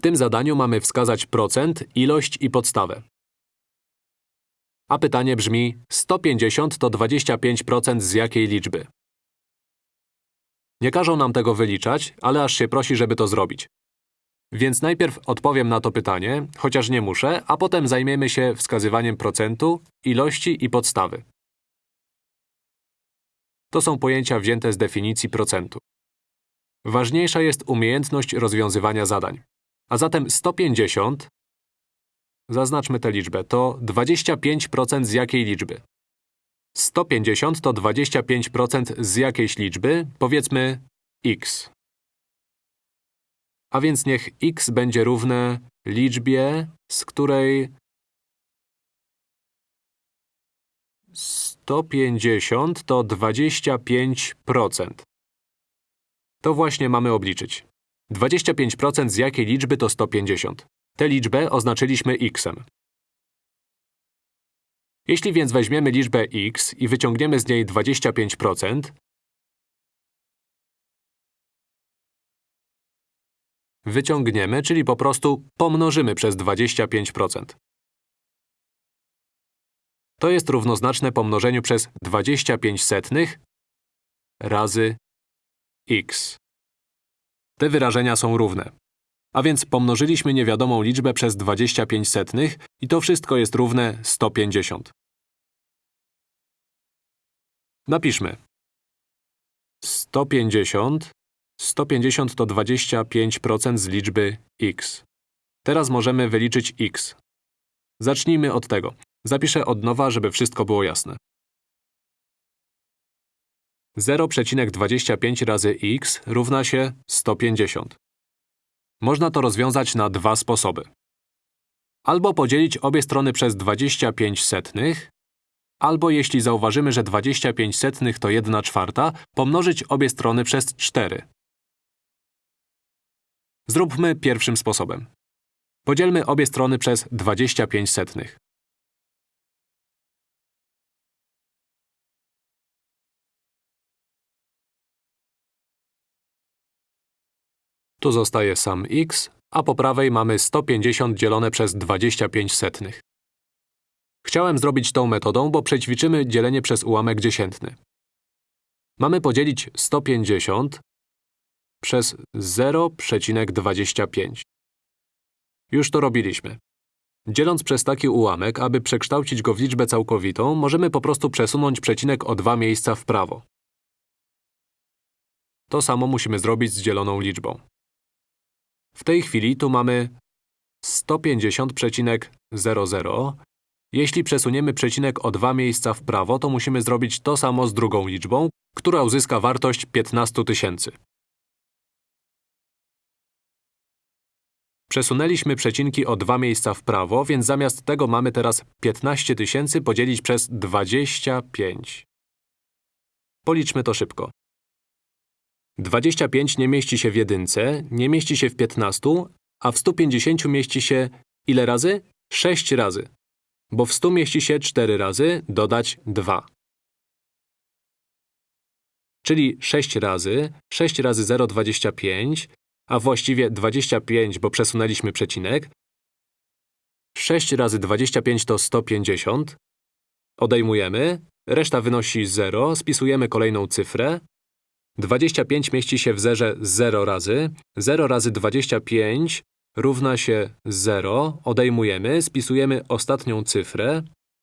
W tym zadaniu mamy wskazać procent, ilość i podstawę. A pytanie brzmi 150 to 25% z jakiej liczby? Nie każą nam tego wyliczać, ale aż się prosi, żeby to zrobić. Więc najpierw odpowiem na to pytanie, chociaż nie muszę, a potem zajmiemy się wskazywaniem procentu, ilości i podstawy. To są pojęcia wzięte z definicji procentu. Ważniejsza jest umiejętność rozwiązywania zadań. A zatem 150, zaznaczmy tę liczbę, to 25% z jakiej liczby? 150 to 25% z jakiejś liczby, powiedzmy x. A więc niech x będzie równe liczbie, z której 150 to 25%. To właśnie mamy obliczyć. 25% z jakiej liczby to 150? Tę liczbę oznaczyliśmy x-em. Jeśli więc weźmiemy liczbę x i wyciągniemy z niej 25%, wyciągniemy, czyli po prostu pomnożymy przez 25%. To jest równoznaczne pomnożeniu przez 25 setnych razy x. Te wyrażenia są równe. A więc pomnożyliśmy niewiadomą liczbę przez 25 setnych i to wszystko jest równe 150. Napiszmy. 150 150 to 25% z liczby x. Teraz możemy wyliczyć x. Zacznijmy od tego. Zapiszę od nowa, żeby wszystko było jasne. 0,25 razy x równa się 150. Można to rozwiązać na dwa sposoby. Albo podzielić obie strony przez 25 setnych, albo jeśli zauważymy, że 25 setnych to 1 czwarta, pomnożyć obie strony przez 4. Zróbmy pierwszym sposobem. Podzielmy obie strony przez 25 setnych. Tu zostaje sam x, a po prawej mamy 150 dzielone przez 25 setnych. Chciałem zrobić tą metodą, bo przećwiczymy dzielenie przez ułamek dziesiętny. Mamy podzielić 150 przez 0,25. Już to robiliśmy. Dzieląc przez taki ułamek, aby przekształcić go w liczbę całkowitą, możemy po prostu przesunąć przecinek o dwa miejsca w prawo. To samo musimy zrobić z dzieloną liczbą. W tej chwili tu mamy 150,00. Jeśli przesuniemy przecinek o dwa miejsca w prawo, to musimy zrobić to samo z drugą liczbą, która uzyska wartość 15 tysięcy. Przesunęliśmy przecinki o dwa miejsca w prawo, więc zamiast tego mamy teraz 15 tysięcy podzielić przez 25. Policzmy to szybko. 25 nie mieści się w jedynce, nie mieści się w 15, a w 150 mieści się ile razy? 6 razy. Bo w 100 mieści się 4 razy, dodać 2. Czyli 6 razy, 6 razy 0, 25, a właściwie 25, bo przesunęliśmy przecinek. 6 razy 25 to 150. Odejmujemy, reszta wynosi 0, spisujemy kolejną cyfrę. 25 mieści się w zerze 0 razy. 0 razy 25 równa się 0. Odejmujemy, spisujemy ostatnią cyfrę.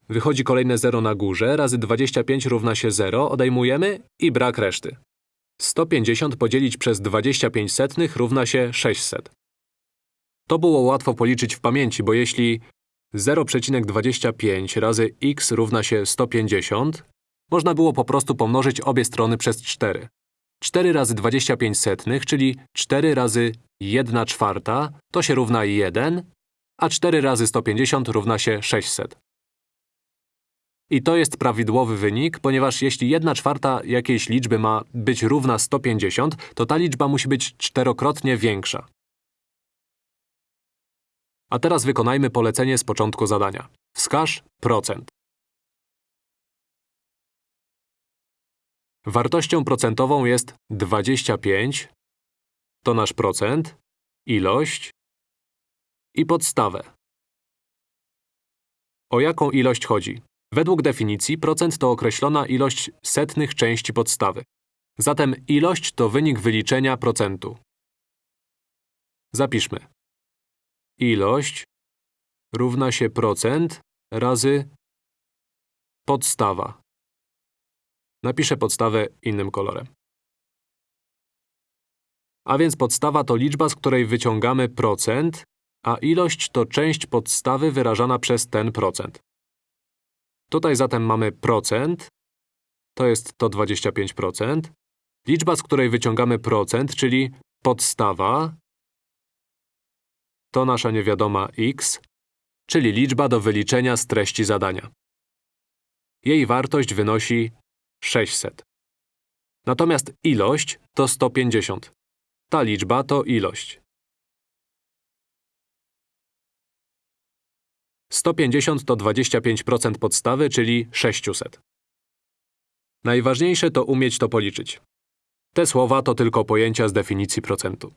Wychodzi kolejne 0 na górze, razy 25 równa się 0, odejmujemy i brak reszty. 150 podzielić przez 25 setnych równa się 600. To było łatwo policzyć w pamięci, bo jeśli 0,25 razy x równa się 150, można było po prostu pomnożyć obie strony przez 4. 4 razy 25 setnych, czyli 4 razy 1 czwarta, to się równa 1, a 4 razy 150 równa się 600. I to jest prawidłowy wynik, ponieważ jeśli 1 czwarta jakiejś liczby ma być równa 150, to ta liczba musi być czterokrotnie większa. A teraz wykonajmy polecenie z początku zadania. Wskaż procent. Wartością procentową jest 25, to nasz procent, ilość i podstawę. O jaką ilość chodzi? Według definicji procent to określona ilość setnych części podstawy. Zatem ilość to wynik wyliczenia procentu. Zapiszmy. Ilość równa się procent razy podstawa. Napiszę podstawę innym kolorem. A więc podstawa to liczba, z której wyciągamy procent, a ilość to część podstawy wyrażana przez ten procent. Tutaj zatem mamy procent, to jest to 25%. Liczba, z której wyciągamy procent, czyli podstawa, to nasza niewiadoma x, czyli liczba do wyliczenia z treści zadania. Jej wartość wynosi 600. Natomiast ilość to 150. Ta liczba to ilość. 150 to 25% podstawy, czyli 600. Najważniejsze to umieć to policzyć. Te słowa to tylko pojęcia z definicji procentu.